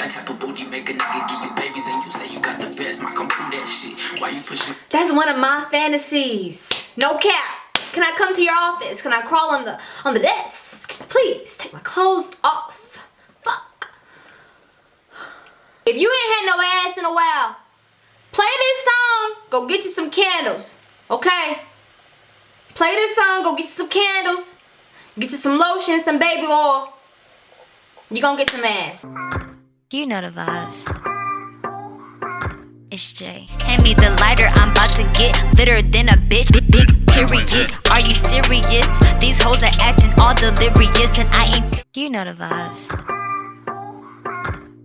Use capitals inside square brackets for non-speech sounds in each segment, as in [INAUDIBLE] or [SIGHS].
that type of booty make a nigga give you babies and you say you got the best. My come through that shit. Why you pushing? That's one of my fantasies. No cap. Can I come to your office? Can I crawl on the on the desk? Please take my clothes off. Fuck. If you ain't had no ass in a while, play this song. Go get you some candles. Okay? Play this song. Go get you some candles. Get you some lotion, some baby oil. You gonna get some ass. You know the vibes. It's Jay. Hand me the lighter, I'm about to get litter than a bitch. Big, big period. Are you serious? These hoes are acting all delirious, and I ain't. You know the vibes.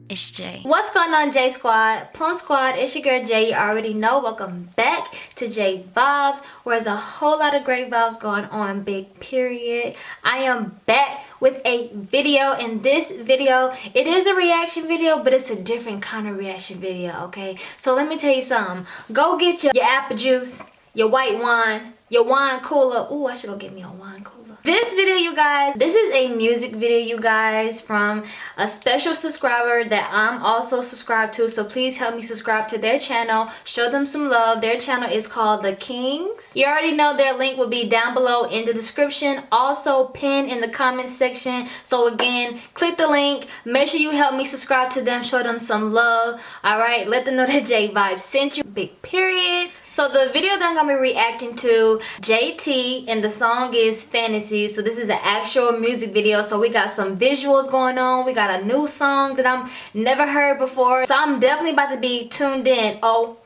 It's Jay. What's going on, J Squad? Plum Squad, it's your girl Jay. You already know. Welcome back to J Vibes, where there's a whole lot of great vibes going on, big period. I am back with a video. In this video, it is a reaction video, but it's a different kind of reaction video, okay? So let me tell you something. Go get your, your apple juice, your white wine, your wine cooler. Ooh, I should go get me a wine cooler. This video, you guys, this is a music video, you guys, from a special subscriber that I'm also subscribed to. So please help me subscribe to their channel. Show them some love. Their channel is called The Kings. You already know their link will be down below in the description. Also pin in the comment section. So again, click the link. Make sure you help me subscribe to them. Show them some love. Alright, let them know that J Vibes sent you. Big period. So the video that I'm to be reacting to, JT, and the song is Fantasy. So this is an actual music video. So we got some visuals going on. We got a new song that I'm never heard before. So I'm definitely about to be tuned in. Oh,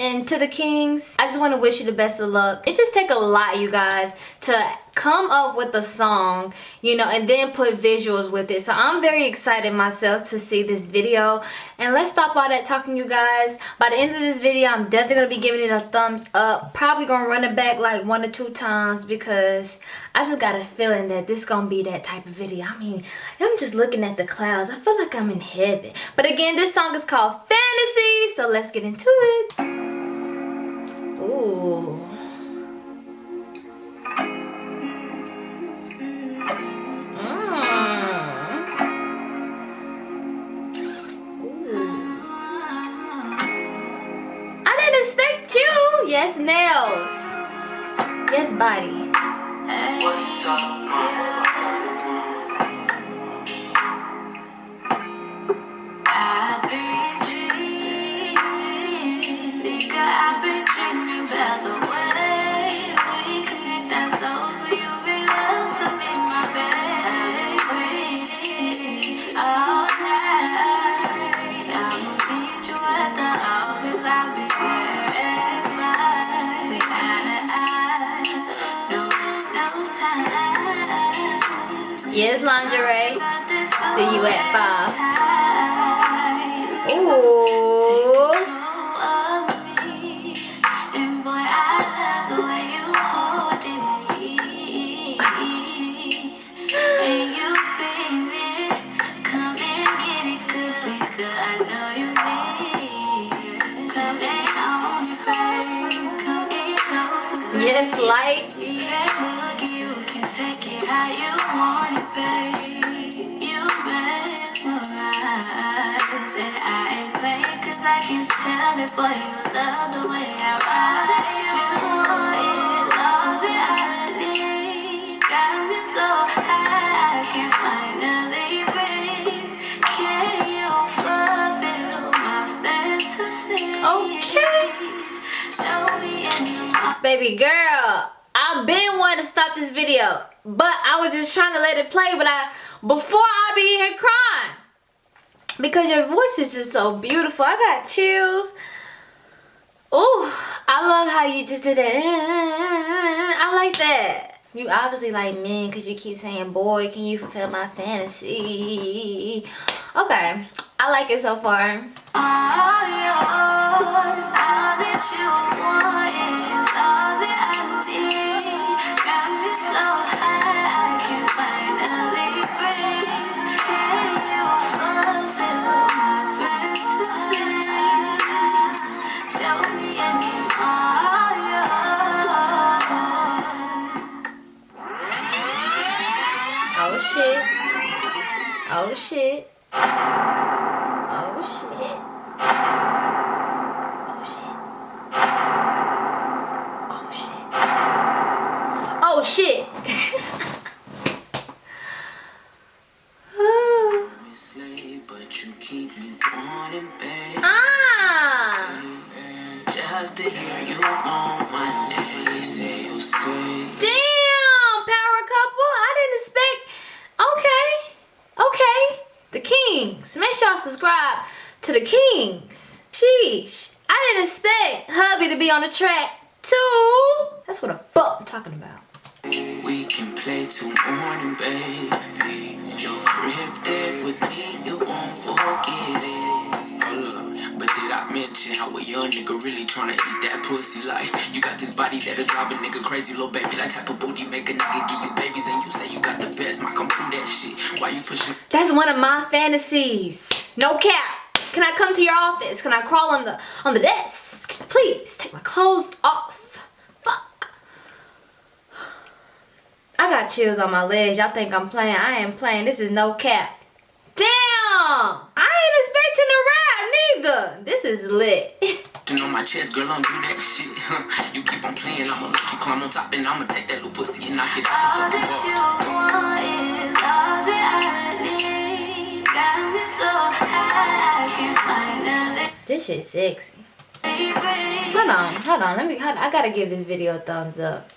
and to the kings i just want to wish you the best of luck. It just take a lot you guys to come up with a song you know and then put visuals with it. So i'm very excited myself to see this video. And let's stop all that talking you guys. By the end of this video i'm definitely gonna be giving it a thumbs up. Probably gonna run it back like one or two times because i just got a feeling that this gonna be that type of video i mean i'm just looking at the clouds i feel like i'm in heaven but again this song is called fantasy so let's get into it Ooh. Mm. I didn't expect you. Yes, nails. Yes, body. What's up, Yes, See you at five. Ooh. Yes, light cause I can tell that boy you love the way I ride. That you is all that I need. Got me so high, I can finally breathe. Can you fulfill my fantasy? Okay. Show me in the Baby girl. I've been wanting to stop this video, but I was just trying to let it play, but I, before I be here crying, because your voice is just so beautiful. I got chills. Oh, I love how you just did that. I like that. You obviously like men because you keep saying, boy, can you fulfill my fantasy? Okay, I like it so far. All yours, all shit. Oh shit. Oh shit. Y'all subscribe to the Kings. Sheesh. I didn't expect hubby to be on the track too. That's what a fuck I'm talking about. We can play till morning, baby. Your crib dead with me, you won't forget it. Mention how a young nigga really tryna eat that pussy? Like, you got this body that'll drive a nigga crazy, little baby. That type of booty make a nigga give you babies, and you say you got the best. My come through that shit. Why you pushing? That's one of my fantasies. No cap. Can I come to your office? Can I crawl on the on the desk? Please take my clothes off. Fuck. I got chills on my legs. Y'all think I'm playing. I ain't playing. This is no cap. Damn! I ain't expecting to rap neither. This is lit. on my chest, girl, don't do that shit. Huh. [LAUGHS] You keep on playing, I'ma make you climb on top, and I'ma take that little pussy and knock it out All the that you want is all that I need. Got me so high, I can finally this shit sexy. Hold on, hold on. Let me. Hold, on. I gotta give this video a thumbs up.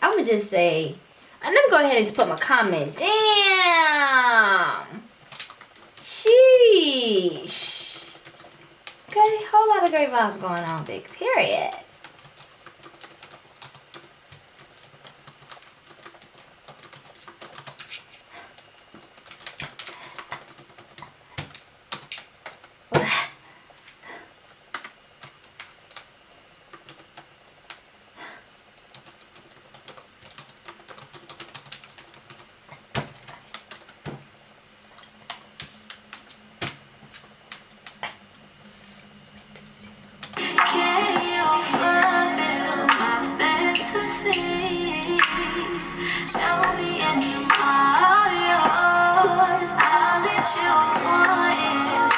I'ma just say. uh, Let me go ahead and just put my comment. Damn. Sheesh. Okay, whole lot of great vibes going on. Big period. Can you fulfill my Show me and all yours. All that you want is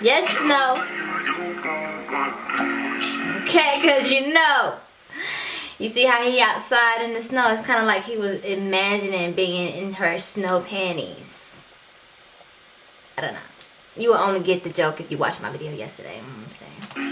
Yes, no. Okay, cause you know. You see how he outside in the snow? It's kind of like he was imagining being in her snow panties. I don't know. You will only get the joke if you watched my video yesterday. You know I'm saying.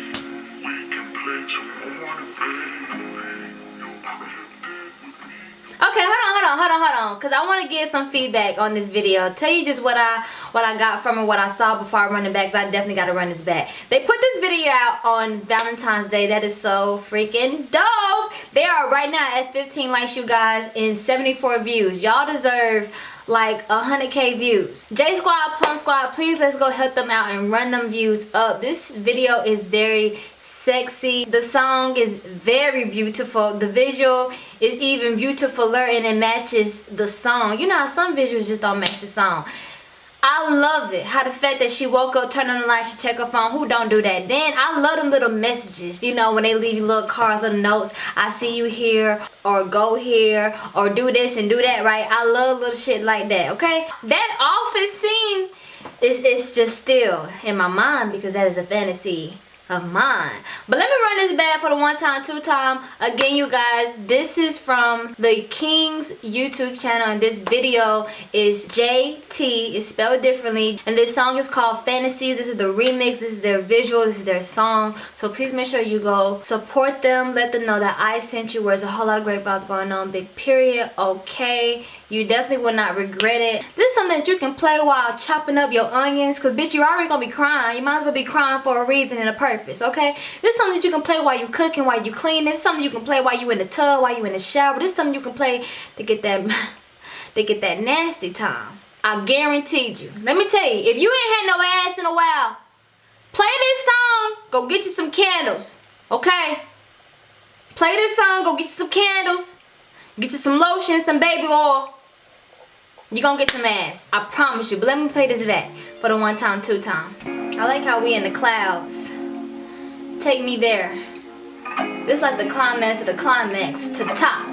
Okay, hold on, hold on, hold on, hold on. Cause I want to get some feedback on this video. Tell you just what I what I got from it, what I saw before I run it back. Cause I definitely got to run this back. They put this video out on Valentine's Day. That is so freaking dope. They are right now at 15 likes, you guys, and 74 views. Y'all deserve like 100k views. J Squad, Plum Squad, please let's go help them out and run them views up. This video is very sexy. The song is very beautiful. The visual is even beautifuler and it matches the song. You know how some visuals just don't match the song. I love it. How the fact that she woke up, turned on the light, she check her phone. Who don't do that? Then I love them little messages. You know, when they leave you little cards, little notes. I see you here, or go here, or do this and do that, right? I love little shit like that, okay? That office scene is it's just still in my mind because that is a fantasy of mine. But let me run this back for the one time, two time. Again, you guys, this is from the King's YouTube channel, and this video is JT. It's spelled differently, and this song is called Fantasies. This is the remix. This is their visual. This is their song. So please make sure you go support them. Let them know that I sent you. Where there's a whole lot of great vibes going on. Big period. Okay. You definitely will not regret it. This is something that you can play while chopping up your onions. Cause bitch, you're already gonna be crying. You might as well be crying for a reason and a purpose, okay? This is something that you can play while you're cooking, while you're cleaning. This is something you can play while you're in the tub, while you're in the shower. This is something you can play to get that [LAUGHS] to get that nasty time. I guaranteed you. Let me tell you, if you ain't had no ass in a while, play this song, go get you some candles, okay? Play this song, go get you some candles, get you some lotion, some baby oil. You gonna get some ass. I promise you. But let me play this back for the one time, two time. I like how we in the clouds. Take me there. This like the climax of the climax to the top.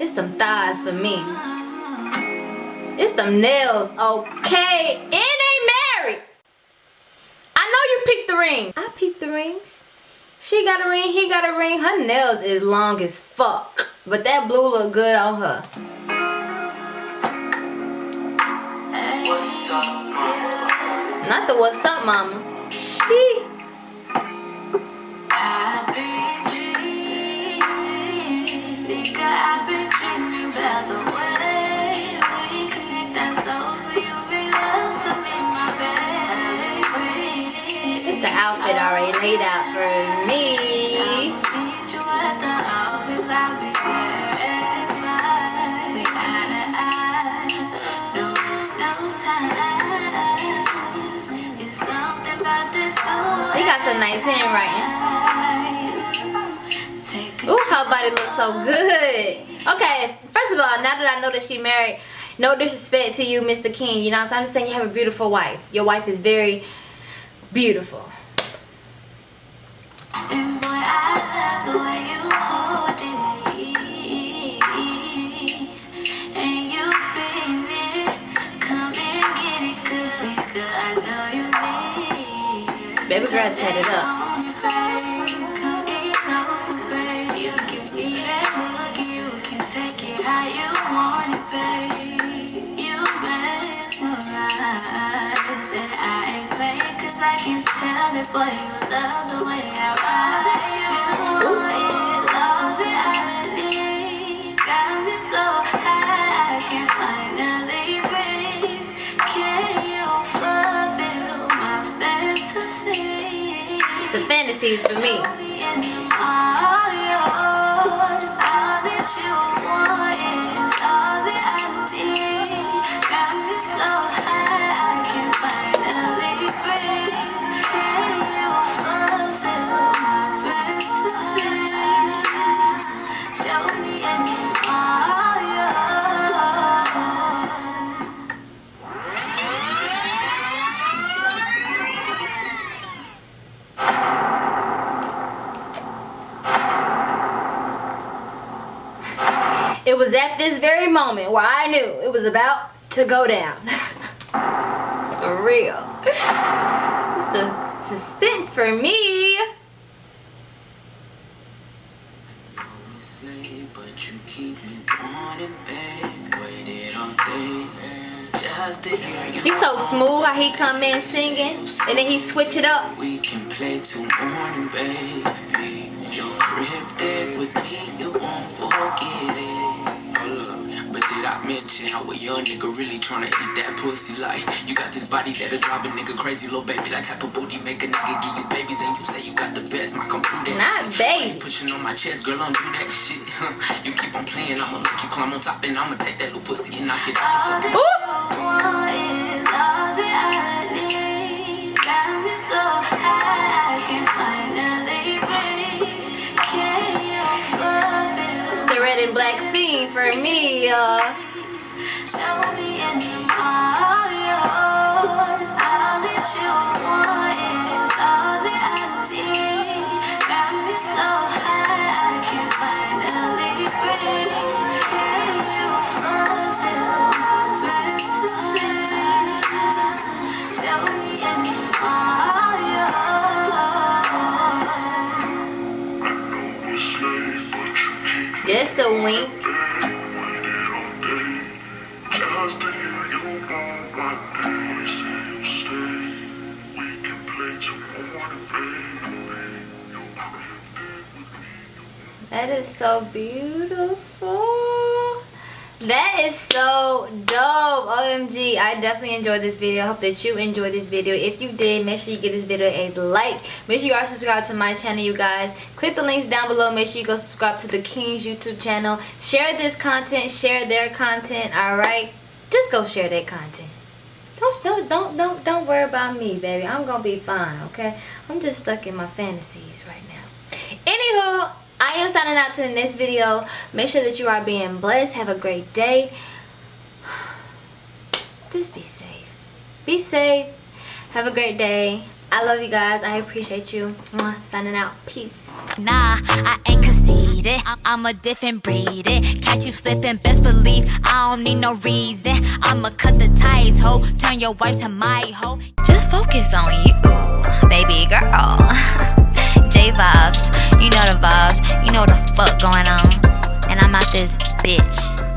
It's them thighs for me. It's them nails, okay? And they married. I know you peeped the ring. I peeped the rings. She got a ring, he got a ring. Her nails is long as fuck. But that blue look good on her. What's up, mama? Not the what's up, mama. She. It's the outfit already laid out for me. Meet you at the office, I'll be there at five. We eye to eye, no waste no time. It's something about this He got some nice handwriting. Ooh, her body looks so good. Okay, first of all, now that I know that she married, no disrespect to you, Mr. King. You know? I'm just saying you have a beautiful wife. Your wife is very beautiful. And boy, I love the way you hold it. And you feel it. Come and get it, cause nigga, I know you need. Baby girl, set it up. Fulfill my fantasy? For me. It was at this very moment where I knew it was about to go down. [LAUGHS] for real. It's a suspense for me. Smooth how he come in singing and then he switch it up. We can play till morning, baby. Your cryptic with me, you won't forget it. Hold up. But did I mention how a young nigga really tryna eat that pussy? Like, you got this body that'll drive a nigga crazy, little baby. That type of booty make a nigga give you babies, and you say you got the best. My computer, Not baby. pushing on my chest, girl, don't do that shit. Huh. [LAUGHS] You keep on playing, I'ma make you climb on top, and I'ma take that little pussy and knock it out the All fucking. that you want is all that I need. Got me so high, I can finally breathe. Can you fulfill The red and black scene for me, y'all. Show me and I'm all yours. All that you want with me. You That is so beautiful. That is so dope. OMG. I definitely enjoyed this video. I hope that you enjoyed this video. If you did, make sure you give this video a like. Make sure you are subscribed to my channel, you guys. Click the links down below. Make sure you go subscribe to the King's YouTube channel. Share this content. Share their content. Alright? Just go share their content. Don't don't don't don't don't worry about me, baby. I'm gonna be fine, okay? I'm just stuck in my fantasies right now. Anywho, I am signing out to the next video. Make sure that you are being blessed. Have a great day. [SIGHS] Just be safe. Be safe. Have a great day. I love you guys. I appreciate you. Mwah. Signing out. Peace. Nah, I ain't conceited. I'm, a different breed. It. Catch you slipping, best believe I don't need no reason. I'ma cut the ties, ho. Turn your wife to my hoe. Just focus on you, baby girl. [LAUGHS] Vibes, you know the vibes, you know what the fuck going on. And I'm out this bitch.